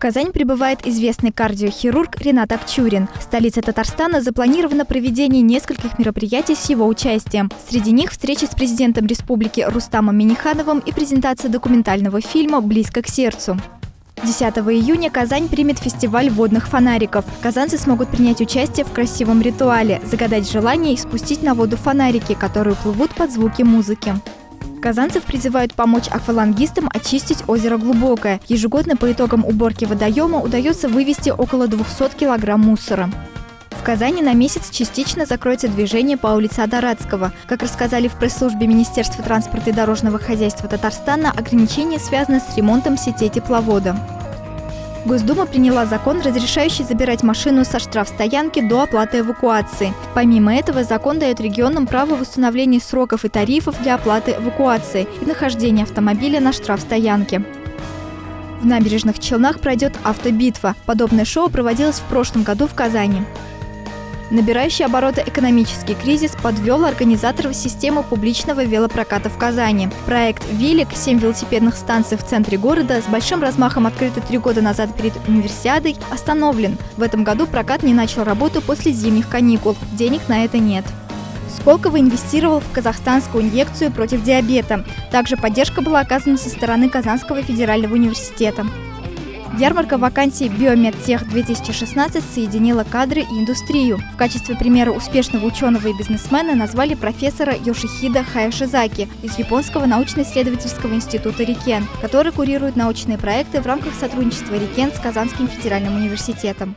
Казань прибывает известный кардиохирург Ренат Акчурин. В столице Татарстана запланировано проведение нескольких мероприятий с его участием. Среди них встреча с президентом республики Рустамом Минихановым и презентация документального фильма «Близко к сердцу». 10 июня Казань примет фестиваль водных фонариков. Казанцы смогут принять участие в красивом ритуале, загадать желание и спустить на воду фонарики, которые плывут под звуки музыки. Казанцев призывают помочь аквалангистам очистить озеро Глубокое. Ежегодно по итогам уборки водоема удается вывести около 200 килограмм мусора. В Казани на месяц частично закроется движение по улице Адарадского. Как рассказали в пресс-службе Министерства транспорта и дорожного хозяйства Татарстана, ограничения связаны с ремонтом сетей тепловода. Госдума приняла закон, разрешающий забирать машину со штрафстоянки до оплаты эвакуации. Помимо этого, закон дает регионам право восстановления сроков и тарифов для оплаты эвакуации и нахождения автомобиля на штрафстоянке. В набережных Челнах пройдет автобитва. Подобное шоу проводилось в прошлом году в Казани. Набирающий обороты экономический кризис подвел организаторов системы публичного велопроката в Казани. Проект «Велик» – семь велосипедных станций в центре города, с большим размахом открытый три года назад перед универсиадой, остановлен. В этом году прокат не начал работу после зимних каникул. Денег на это нет. Сколково инвестировал в казахстанскую инъекцию против диабета. Также поддержка была оказана со стороны Казанского федерального университета. Ярмарка вакансий «Биомедтех-2016» соединила кадры и индустрию. В качестве примера успешного ученого и бизнесмена назвали профессора Йошихида Хаяшизаки из Японского научно-исследовательского института Рикен, который курирует научные проекты в рамках сотрудничества Рикен с Казанским федеральным университетом.